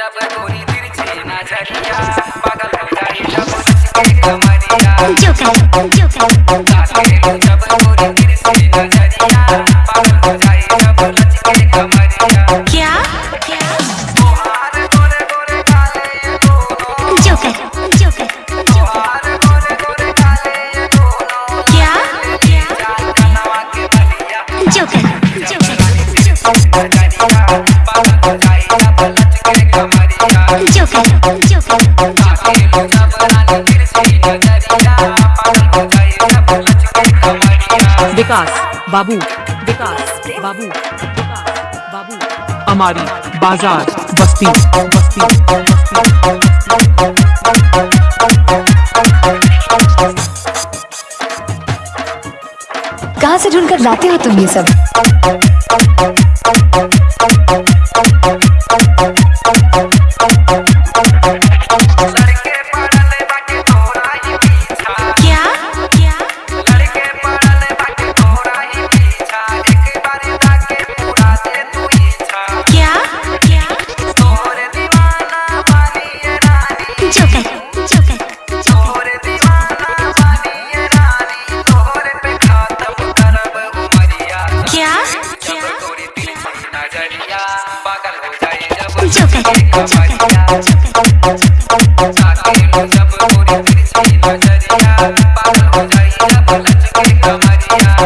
जब गोरी तिरछे नज़रिया पागल हो जाए जब उसके कमरिया जब गोरी तिरछे नज़रिया पागल हो जाए जब उसके कमरिया क्या बुहार गोरे गोरे काले दोनों joker joker joker Joker, Joker, Joker. विकास, बाबू विकास, बाबू बाबू हमारी बाज़ार, बस्ती बस्ती, कहाँ से ढूंढ कर लाते हो तुम ये सब?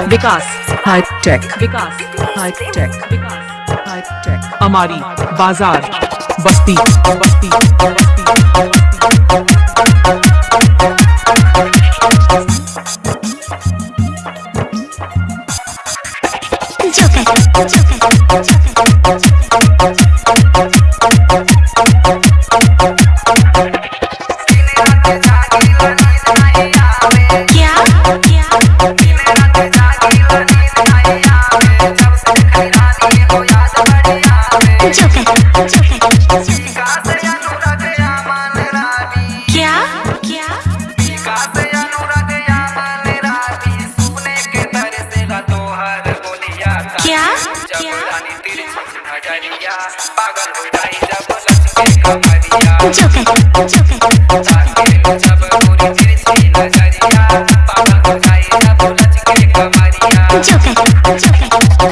विकास हाईटेक विकास हाईटेक विकास। हाईटेक हमारी बाज़ार बस्ती बस्ती बस्ती।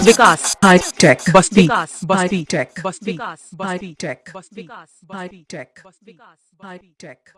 Vikas High Tech Basti Basti Tech Basti High Tech Basti High Tech Basti High Tech